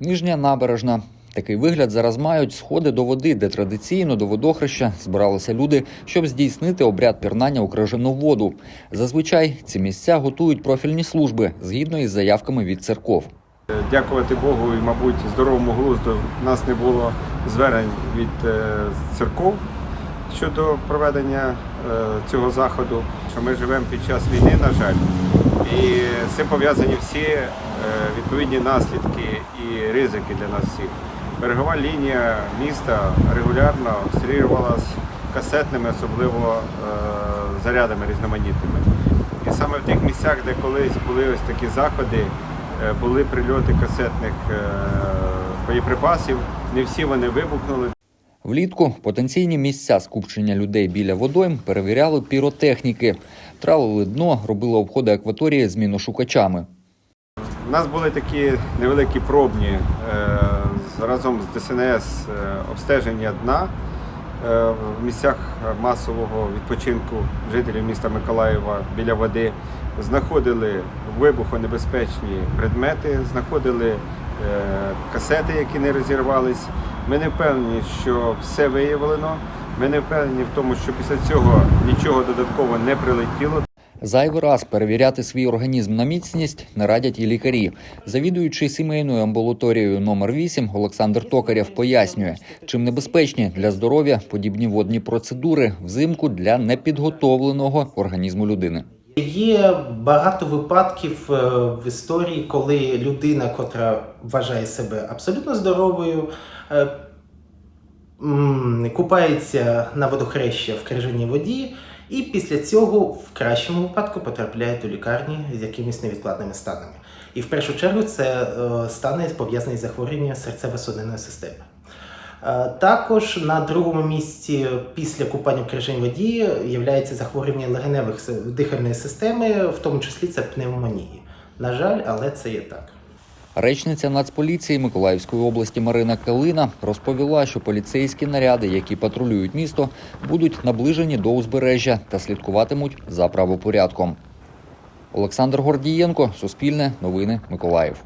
Нижня набережна. Такий вигляд зараз мають сходи до води, де традиційно до водохреща збиралися люди, щоб здійснити обряд пірнання у крижану воду. Зазвичай ці місця готують профільні служби згідно із заявками від церков. Дякувати Богу і, мабуть, здоровому глузду в нас не було звернень від е, церков щодо проведення е, цього заходу. Ми живемо під час війни, на жаль, і з пов'язані всі е, відповідні наслідки і ризики для нас всіх. Берегова лінія міста регулярно обстрілювалась касетними, особливо е, зарядами різноманітними. І саме в тих місцях, де колись були ось такі заходи, е, були прильоти касетних боєприпасів. Не всі вони вибухнули. Влітку потенційні місця скупчення людей біля водойм перевіряли піротехніки, тралили дно, робили обходи акваторії з міношукачами. У нас були такі невеликі пробні е, разом з ДСНС е, обстеження дна е, в місцях масового відпочинку жителів міста Миколаєва біля води. Знаходили вибухонебезпечні предмети, знаходили касети, які не розірвались. Ми не впевнені, що все виявлено. Ми не впевнені в тому, що після цього нічого додатково не прилетіло. Зайвий раз перевіряти свій організм на міцність не радять і лікарі. Завідуючий сімейною амбулаторією номер 8 Олександр Токарєв пояснює, чим небезпечні для здоров'я подібні водні процедури взимку для непідготовленого організму людини. Є багато випадків е, в історії, коли людина, котра вважає себе абсолютно здоровою, е, купається на водохреща в крижаній воді, і після цього в кращому випадку потрапляє до лікарні з якимись невідкладними станами. І в першу чергу це е, стани пов'язані з захворюванням серцево-судинної системи. Е, Також на другому місці після купання в крижаній воді є захворювання легеневих дихальної системи, в тому числі це пневмонії. На жаль, але це є так. Речниця Нацполіції Миколаївської області Марина Калина розповіла, що поліцейські наряди, які патрулюють місто, будуть наближені до узбережжя та слідкуватимуть за правопорядком. Олександр Гордієнко, Суспільне, Новини, Миколаїв.